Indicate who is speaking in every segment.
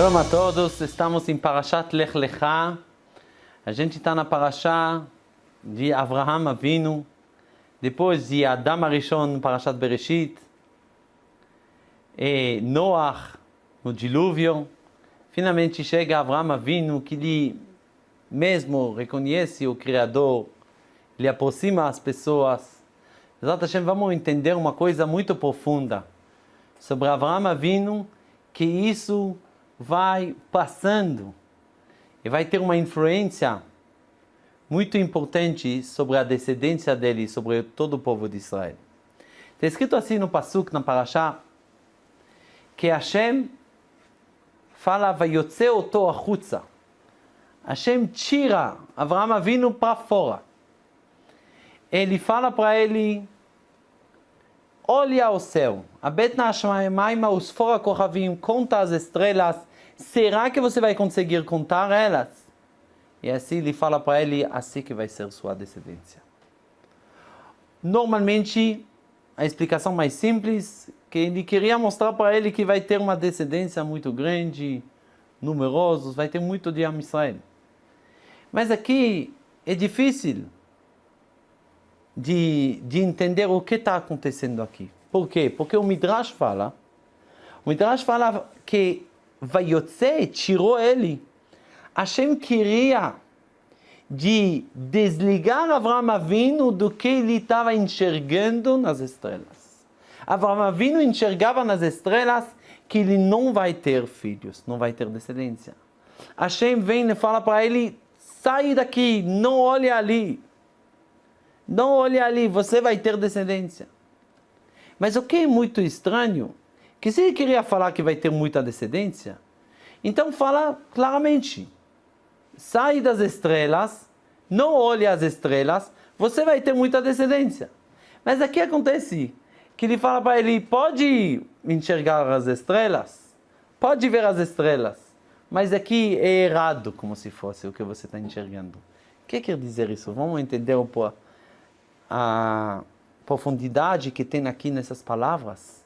Speaker 1: Shalom a todos, estamos em Parashat Lech Lecha. A gente está na Parashá de Avraham Avinu, depois de Adam Arishon, Parashat Bereshit, e Noach, no dilúvio. Finalmente chega Avraham Avinu, que ele mesmo reconhece o Criador, ele aproxima as pessoas. Exato, vamos entender uma coisa muito profunda sobre Avraham Avinu, que isso vai passando e vai ter uma influência muito importante sobre a descendência dele, sobre todo o povo de Israel. Está escrito assim no Pasuk, na Parashá, que Hashem fala, Vayotze oto achutza. Hashem tira Avraham Avinu para fora. Ele fala para ele, olha ao céu, abet na Hashemayim, fora conta as estrelas, será que você vai conseguir contar elas? E assim ele fala para ele, assim que vai ser sua descendência. Normalmente, a explicação mais simples, que ele queria mostrar para ele que vai ter uma descendência muito grande, numerosos, vai ter muito de Israel. Mas aqui é difícil de, de entender o que está acontecendo aqui. Por quê? Porque o Midrash fala, o Midrash fala que Vayotze tirou ele. Hashem queria de desligar Avram Avinu do que ele estava enxergando nas estrelas. Avram Avinu enxergava nas estrelas que ele não vai ter filhos, não vai ter descendência. Hashem vem e fala para ele, sai daqui, não olhe ali. Não olhe ali, você vai ter descendência. Mas o que é muito estranho que se ele queria falar que vai ter muita descendência, então fala claramente, sai das estrelas, não olhe as estrelas, você vai ter muita descendência. Mas aqui acontece que ele fala para ele, pode enxergar as estrelas, pode ver as estrelas, mas aqui é errado, como se fosse o que você está enxergando. O que quer dizer isso? Vamos entender a profundidade que tem aqui nessas palavras.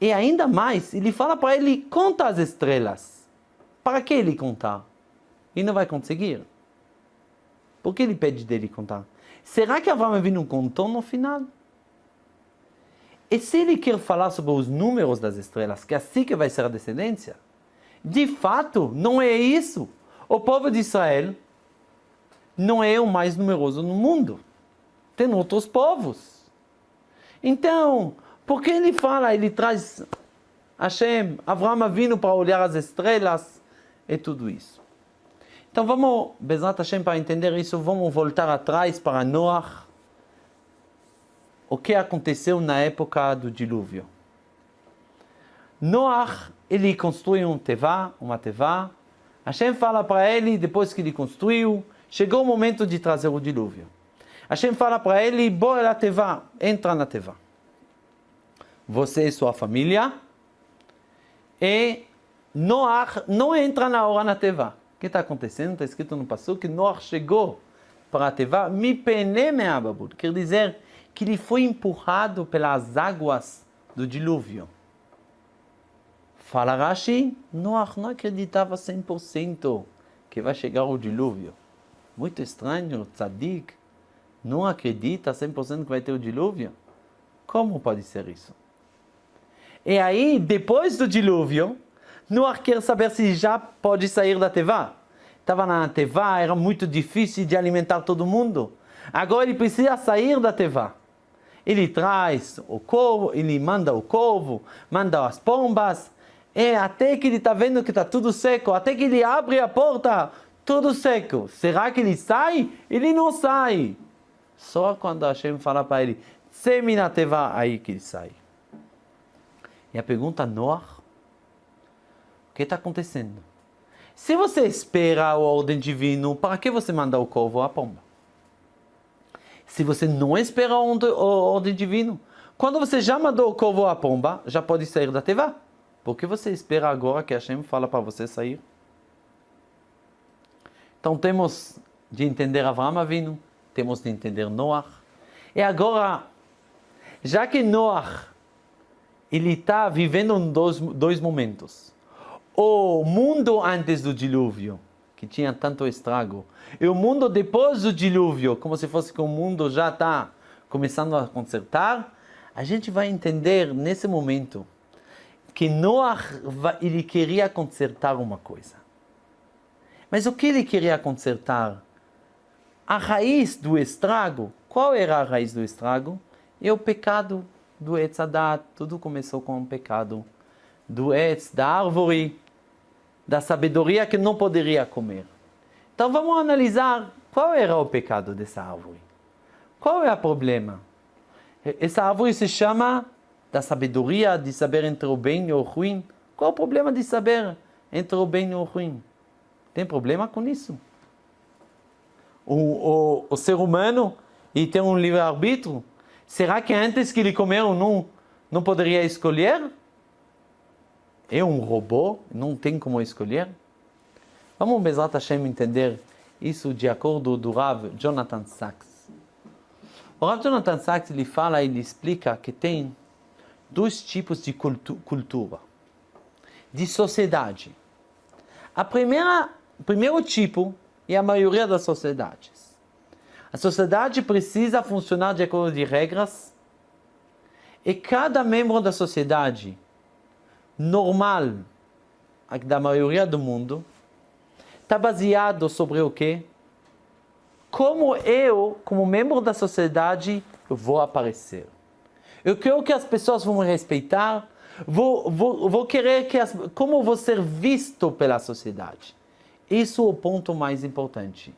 Speaker 1: E ainda mais, ele fala para ele, conta as estrelas. Para que ele contar? E não vai conseguir. Por que ele pede dele contar? Será que Avraham Avinu contou no final? E se ele quer falar sobre os números das estrelas, que é assim que vai ser a descendência, de fato, não é isso. O povo de Israel não é o mais numeroso no mundo. Tem outros povos. Então, porque ele fala, ele traz Hashem, Avraham vindo para olhar as estrelas e tudo isso. Então vamos, Bezrat Hashem, para entender isso, vamos voltar atrás para Noach. O que aconteceu na época do dilúvio. Noach, ele construiu um tevá, uma tevá. Hashem fala para ele, depois que ele construiu, chegou o momento de trazer o dilúvio. Hashem fala para ele, bora na tevá, entra na tevá você e sua família, e Noach não entra na hora na Teva. O que está acontecendo? Está escrito no passo que Noach chegou para a Teva, mi pene me'ababud, quer dizer que ele foi empurrado pelas águas do dilúvio. Fala Rashi, Noach não acreditava 100% que vai chegar o dilúvio. Muito estranho, tzadik, não acredita 100% que vai ter o dilúvio? Como pode ser isso? E aí, depois do dilúvio, Noah quer saber se já pode sair da Tevá. Estava na Tevá, era muito difícil de alimentar todo mundo. Agora ele precisa sair da Tevá. Ele traz o corvo, ele manda o corvo, manda as pombas, e até que ele está vendo que está tudo seco, até que ele abre a porta, tudo seco. Será que ele sai? Ele não sai. Só quando Hashem fala para ele, semi na Tevá, aí que ele sai. E a pergunta, Noah, o que está acontecendo? Se você espera a ordem divina, para que você manda o corvo à pomba? Se você não espera a ordem divina, quando você já mandou o corvo à pomba, já pode sair da teva. Por que você espera agora que Hashem fala para você sair? Então temos de entender Avraham Avinu, temos de entender Noah. E agora, já que Noah ele está vivendo dois, dois momentos. o mundo antes do dilúvio, que tinha tanto estrago, e o mundo depois do dilúvio, como se fosse que o mundo já está começando a consertar, a gente vai entender nesse momento que Noah ele queria consertar uma coisa. Mas o que ele queria consertar? A raiz do estrago. Qual era a raiz do estrago? É o pecado do Etzadat. Tudo começou com o pecado do Etz, da árvore, da sabedoria que não poderia comer. Então vamos analisar qual era o pecado dessa árvore. Qual é o problema? Essa árvore se chama da sabedoria, de saber entre o bem e o ruim. Qual é o problema de saber entre o bem e o ruim? Tem problema com isso? O, o, o ser humano e tem um livre-arbítrio? Será que antes que ele comeu não, não poderia escolher? É um robô, não tem como escolher? Vamos, Bezrat Hashem, entender isso de acordo do Rav Jonathan Sachs. O Rav Jonathan Sachs ele fala, ele explica que tem dois tipos de cultu cultura, de sociedade. A primeira, o primeiro tipo é a maioria das sociedades. A sociedade precisa funcionar de acordo com regras e cada membro da sociedade normal da maioria do mundo está baseado sobre o quê? como eu, como membro da sociedade, vou aparecer. Eu quero que as pessoas vão me respeitar, vou, vou, vou querer que as, como vou ser visto pela sociedade. Isso é o ponto mais importante.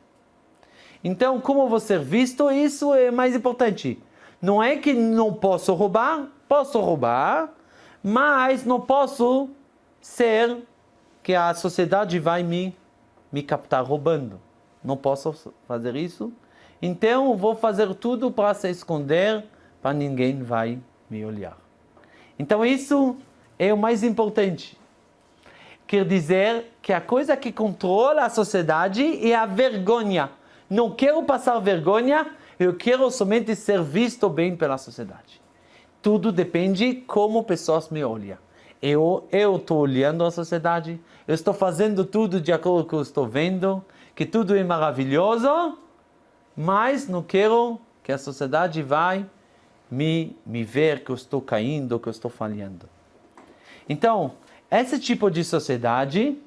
Speaker 1: Então, como ser visto, isso é mais importante. Não é que não posso roubar, posso roubar, mas não posso ser que a sociedade vai me, me captar roubando não posso fazer isso. Então vou fazer tudo para se esconder, para ninguém vai me olhar. Então isso é o mais importante. Quer dizer que a coisa que controla a sociedade é a vergonha. Não quero passar vergonha, eu quero somente ser visto bem pela sociedade. Tudo depende como pessoas me olham. Eu estou olhando a sociedade, eu estou fazendo tudo de acordo com o que eu estou vendo, que tudo é maravilhoso, mas não quero que a sociedade vai me, me ver que eu estou caindo, que eu estou falhando. Então, esse tipo de sociedade,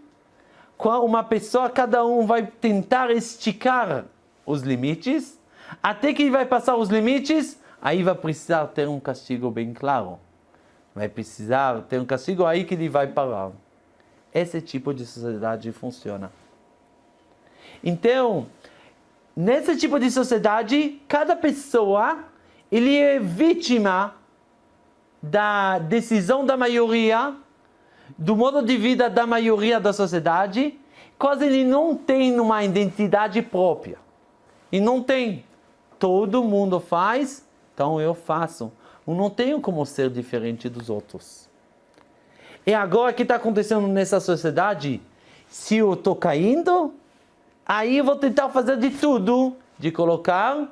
Speaker 1: uma pessoa, cada um vai tentar esticar os limites, até que vai passar os limites, aí vai precisar ter um castigo bem claro. Vai precisar ter um castigo aí que ele vai parar. Esse tipo de sociedade funciona. Então, nesse tipo de sociedade, cada pessoa ele é vítima da decisão da maioria, do modo de vida da maioria da sociedade, quase ele não tem uma identidade própria. E não tem. Todo mundo faz, então eu faço. Eu não tenho como ser diferente dos outros. E agora o que está acontecendo nessa sociedade? Se eu estou caindo, Aí eu vou tentar fazer de tudo de colocar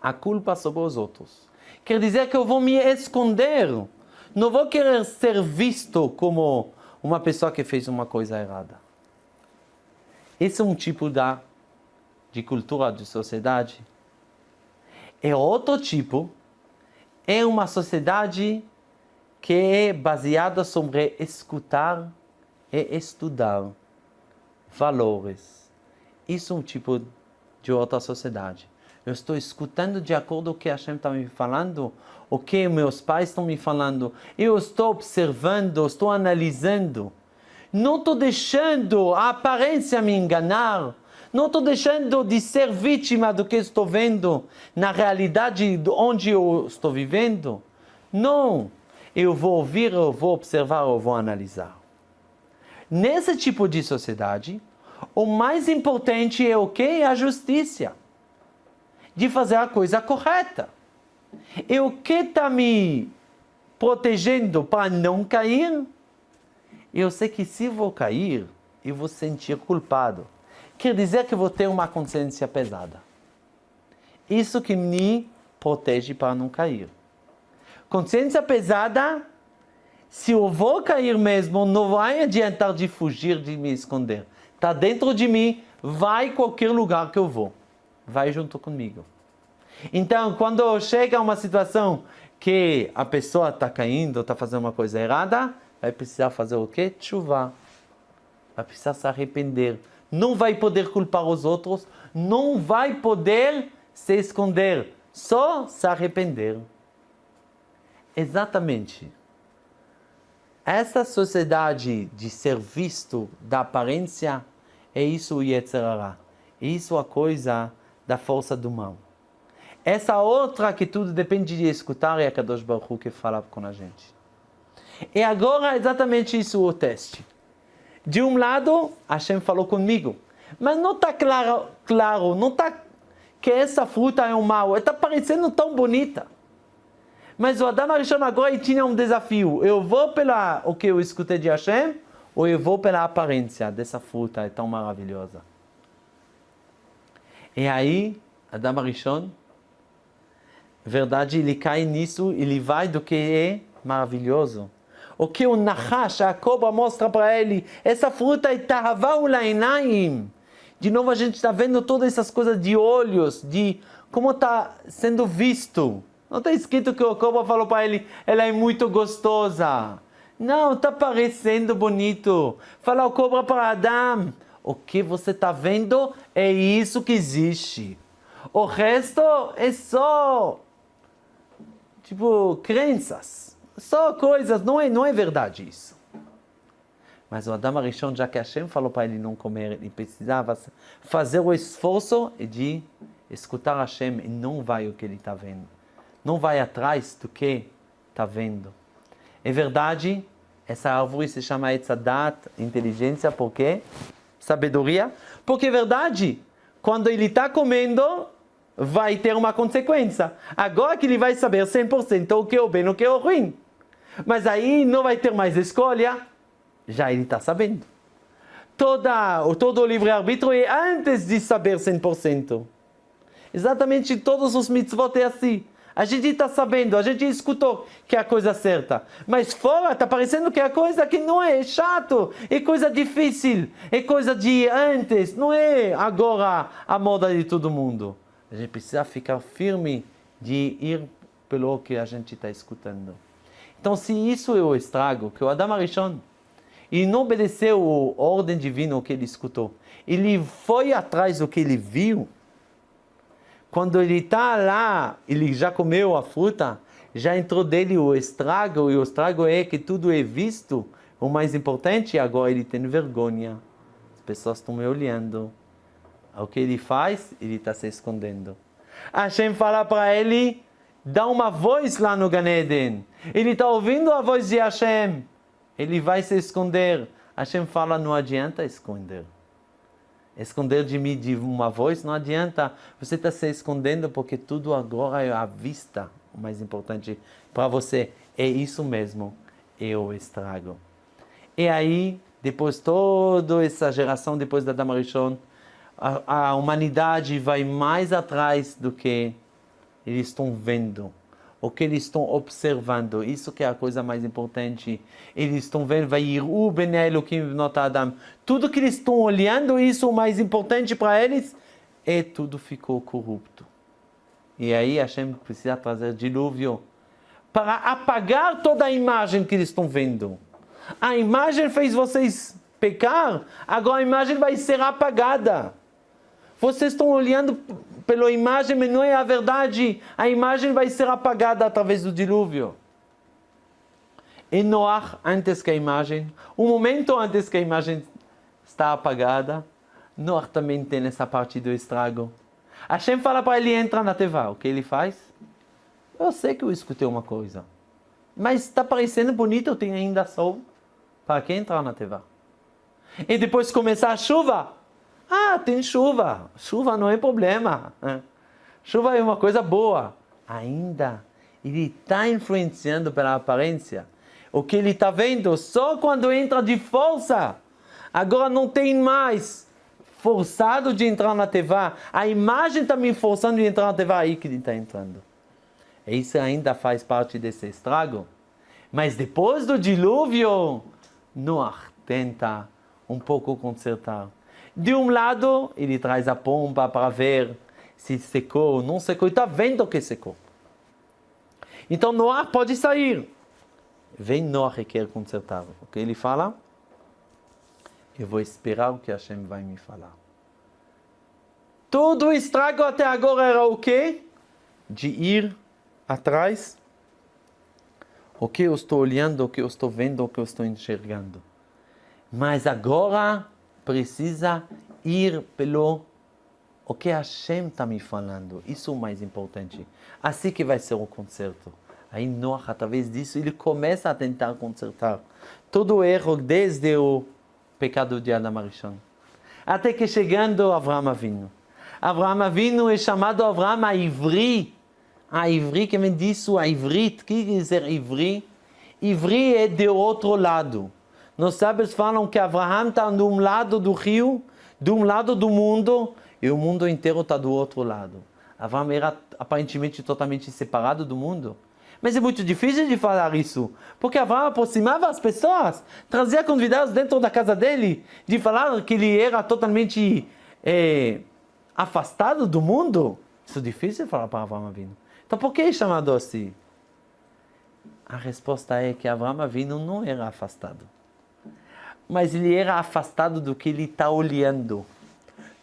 Speaker 1: a culpa sobre os outros. Quer dizer que eu vou me esconder. Não vou querer ser visto como uma pessoa que fez uma coisa errada. Esse é um tipo da, de cultura de sociedade. É outro tipo, é uma sociedade que é baseada sobre escutar e estudar valores. Isso é um tipo de outra sociedade. Eu estou escutando de acordo com o que Hashem está me falando, o que meus pais estão me falando. Eu estou observando, estou analisando. Não estou deixando a aparência me enganar. Não estou deixando de ser vítima do que estou vendo na realidade onde eu estou vivendo. Não. Eu vou ouvir, eu vou observar, eu vou analisar. Nesse tipo de sociedade, o mais importante é o que? É a justiça. De fazer a coisa correta. E o que está me protegendo para não cair? Eu sei que se vou cair, eu vou sentir culpado. Quer dizer que vou ter uma consciência pesada. Isso que me protege para não cair. Consciência pesada se eu vou cair mesmo, não vai adiantar de fugir, de me esconder. Está dentro de mim, vai qualquer lugar que eu vou. Vai junto comigo. Então, quando chega uma situação que a pessoa está caindo, está fazendo uma coisa errada, vai precisar fazer o quê? Chuva. Vai precisar se arrepender. Não vai poder culpar os outros, não vai poder se esconder, só se arrepender. Exatamente. Essa sociedade de ser visto da aparência é isso o Yetzirah. É isso a coisa da força do mal. Essa outra que tudo depende de escutar é a Kadosh Baruch que fala com a gente. E agora exatamente isso o teste. De um lado, Hashem falou comigo, mas não está claro, claro, não está que essa fruta é um mal, está parecendo tão bonita. Mas o Adam Arishon agora tinha um desafio. Eu vou pela o que eu escutei de Hashem, ou eu vou pela aparência dessa fruta é tão maravilhosa. E aí, Adam Arishon verdade, ele cai nisso, ele vai do que é maravilhoso. O que o Nahash, a cobra, mostra para ele, essa fruta é Tahavau De novo a gente está vendo todas essas coisas de olhos, de como está sendo visto. Não está escrito que o cobra falou para ele, ela é muito gostosa. Não, está parecendo bonito. Fala o cobra para Adão, o que você está vendo é isso que existe. O resto é só tipo, crenças. Só coisas, não é, não é verdade isso. Mas o Adam Arishon, já que Hashem falou para ele não comer, ele precisava fazer o esforço de escutar Hashem e não vai o que ele está vendo. Não vai atrás do que está vendo. É verdade, essa árvore se chama Etzadat, inteligência, por quê? Sabedoria. Porque é verdade, quando ele está comendo, vai ter uma consequência. Agora que ele vai saber 100% o que é o bem e o que é o ruim. Mas aí não vai ter mais escolha, já ele está sabendo. Toda, todo o livre-arbítrio é antes de saber 100%. Exatamente todos os mitzvot é assim. A gente está sabendo, a gente escutou que é a coisa certa. Mas fora está parecendo que é a coisa que não é, é chato, é coisa difícil, é coisa de antes, não é agora a moda de todo mundo. A gente precisa ficar firme de ir pelo que a gente está escutando. Então, se isso é o estrago, que o Adam Arishon, ele não obedeceu a ordem divina que ele escutou, ele foi atrás do que ele viu, quando ele está lá, ele já comeu a fruta, já entrou dele o estrago, e o estrago é que tudo é visto, o mais importante, agora ele tem vergonha. As pessoas estão me olhando, o que ele faz? Ele está se escondendo. Hashem fala para ele, dá uma voz lá no Ganeden. Ele está ouvindo a voz de Hashem. Ele vai se esconder. Hashem fala, não adianta esconder. Esconder de mim de uma voz não adianta. Você está se escondendo porque tudo agora é à vista. O mais importante para você é isso mesmo. O estrago. E aí, depois toda essa geração, depois da Damarishon, a, a humanidade vai mais atrás do que eles estão vendo, o que eles estão observando. Isso que é a coisa mais importante. Eles estão vendo, vai ir o Beneloquim Adam. Tudo que eles estão olhando, isso o mais importante para eles, é tudo ficou corrupto. E aí Hashem precisa trazer dilúvio para apagar toda a imagem que eles estão vendo. A imagem fez vocês pecar, agora a imagem vai ser apagada. Vocês estão olhando pela imagem, mas não é a verdade. A imagem vai ser apagada através do dilúvio. E Noar, antes que a imagem, um momento antes que a imagem está apagada, Noar também tem essa parte do estrago. Hashem fala para ele entrar na teva. O que ele faz? Eu sei que eu escutei uma coisa. Mas está parecendo bonito, eu tenho ainda sol. Para que entrar na teva? E depois começar a chuva, ah, tem chuva. Chuva não é problema. Né? Chuva é uma coisa boa. Ainda ele está influenciando pela aparência. O que ele está vendo só quando entra de força. Agora não tem mais forçado de entrar na TV. A imagem está me forçando de entrar na TV. Aí que ele está entrando. Isso ainda faz parte desse estrago. Mas depois do dilúvio, Noah tenta um pouco consertar. De um lado, ele traz a pompa para ver se secou ou não secou, e está vendo que secou. Então Noah pode sair. Vem Noah e quer consertar. O que ele fala? Eu vou esperar o que Hashem vai me falar. Todo o estrago até agora era o quê? De ir atrás. O que eu estou olhando, o que eu estou vendo, o que eu estou enxergando. Mas agora precisa ir pelo o que Hashem está me falando. Isso é o mais importante. Assim que vai ser o concerto. Aí Noah, através disso, ele começa a tentar consertar todo o erro desde o pecado de Adam Arishon. Até que chegando Avraham Avinu. Avraham Avinu é chamado Avraham a Ivri. A Ivri, que vem disso, a Ivrit. O que quer dizer Ivri? Ivri é do outro lado. Nós sábios falam que Avraham está de um lado do rio, de um lado do mundo, e o mundo inteiro está do outro lado. Avraham era aparentemente totalmente separado do mundo. Mas é muito difícil de falar isso, porque Abraão aproximava as pessoas, trazia convidados dentro da casa dele, de falar que ele era totalmente é, afastado do mundo. Isso é difícil falar para Abraão Avino. Então por que é chamado assim? A resposta é que Abraão Avino não era afastado, mas ele era afastado do que ele está olhando.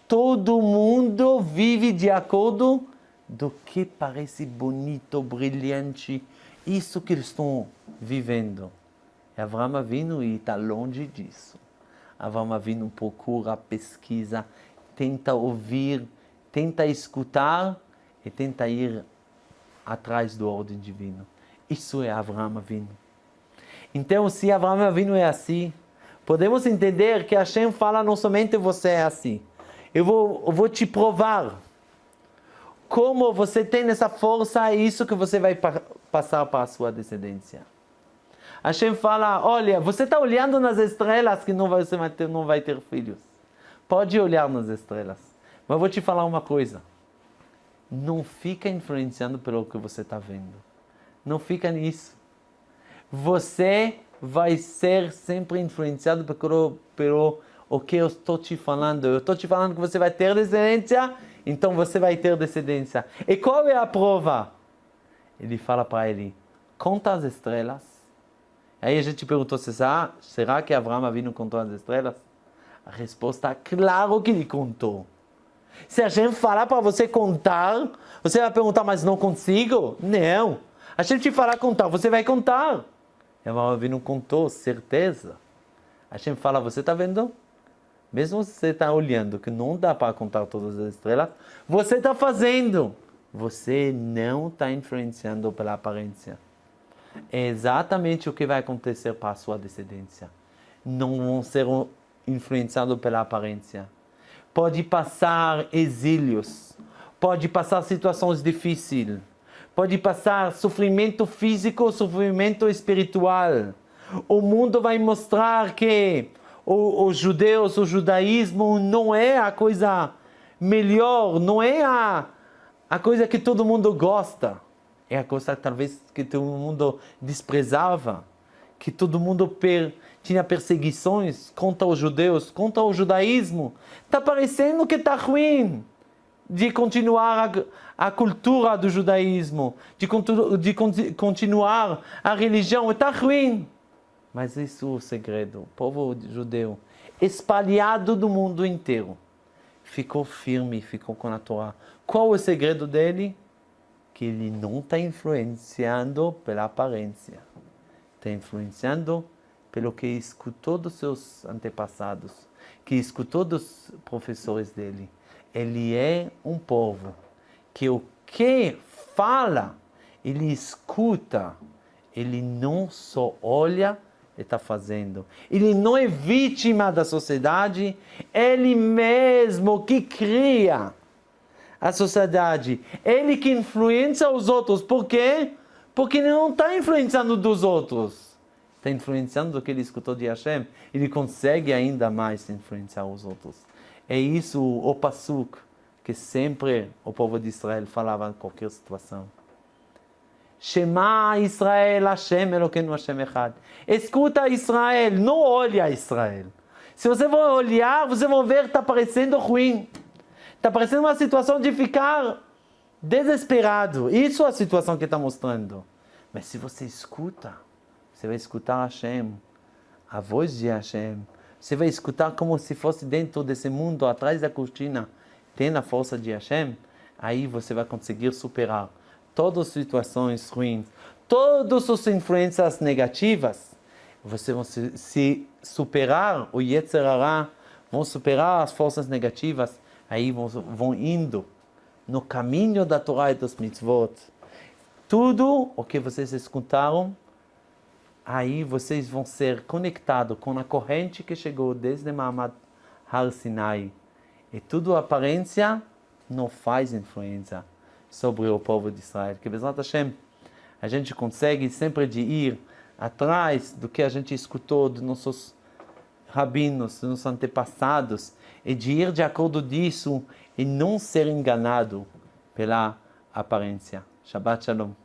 Speaker 1: Todo mundo vive de acordo do que parece bonito, brilhante, isso que eles estão vivendo. E Avram Avinu está longe disso. Avram Avinu procura, pesquisa, tenta ouvir, tenta escutar e tenta ir atrás do ordem divino. Isso é Avram Avinu. Então, se Avram Avinu é assim, podemos entender que Hashem fala não somente você é assim. Eu vou, eu vou te provar como você tem essa força, é isso que você vai pa passar para a sua descendência. Hashem fala, olha, você está olhando nas estrelas que não vai, você vai ter, não vai ter filhos. Pode olhar nas estrelas. Mas vou te falar uma coisa. Não fica influenciando pelo que você está vendo. Não fica nisso. Você vai ser sempre influenciado pelo, pelo o que eu estou te falando. Eu estou te falando que você vai ter descendência então você vai ter descendência. E qual é a prova? Ele fala para ele, conta as estrelas. Aí a gente perguntou, será, será que Abraão Avinu contou as estrelas? A resposta é claro que ele contou. Se a gente falar para você contar, você vai perguntar, mas não consigo? Não. A gente falar contar, você vai contar. Abraão Avinu contou, certeza. A gente fala, você está vendo? Mesmo você está olhando que não dá para contar todas as estrelas, você está fazendo. Você não está influenciando pela aparência. É exatamente o que vai acontecer para a sua descendência. Não vão ser influenciados pela aparência. Pode passar exílios, pode passar situações difíceis, pode passar sofrimento físico, sofrimento espiritual. O mundo vai mostrar que os judeus, o judaísmo não é a coisa melhor, não é a, a coisa que todo mundo gosta. É a coisa talvez que todo mundo desprezava, que todo mundo per, tinha perseguições contra os judeus, contra o judaísmo. Está parecendo que está ruim de continuar a, a, cultura do judaísmo, de, de continuar a religião, está ruim. Mas isso é o segredo. O povo judeu, espalhado do mundo inteiro, ficou firme, ficou com a Torá. Qual é o segredo dele? Que ele não está influenciando pela aparência. Está influenciando pelo que escutou dos seus antepassados, que escutou dos professores dele. Ele é um povo que o que fala, ele escuta, ele não só olha ele está fazendo. Ele não é vítima da sociedade, ele mesmo que cria a sociedade. Ele que influencia os outros. Por quê? Porque ele não está influenciando dos outros. Está influenciando do que ele escutou de Hashem. Ele consegue ainda mais influenciar os outros. É isso o Pasuk que sempre o povo de Israel falava em qualquer situação. Shema Israel, Hashem Elokeinu Hashem Echad. Escuta Israel, não olha Israel. Se você for olhar, você vai ver que está parecendo ruim. Está parecendo uma situação de ficar desesperado. Isso é a situação que está mostrando. Mas se você escuta, você vai escutar Hashem, a voz de Hashem. Você vai escutar como se fosse dentro desse mundo, atrás da cortina, tem a força de Hashem. Aí você vai conseguir superar todas as situações ruins, todas as influências negativas. Você vai se, superar o Yetzirah, vão superar as forças negativas, aí vão, vão indo no caminho da Torá e dos mitzvot. Tudo o que vocês escutaram, aí vocês vão ser conectados com a corrente que chegou desde Mahamad Har Sinai. E tudo aparência não faz influência sobre o povo de Israel. Que Bezrat Hashem, a gente consegue sempre de ir atrás do que a gente escutou dos nossos rabinos, dos nossos antepassados, e de ir de acordo disso e não ser enganado pela aparência. Shabbat Shalom.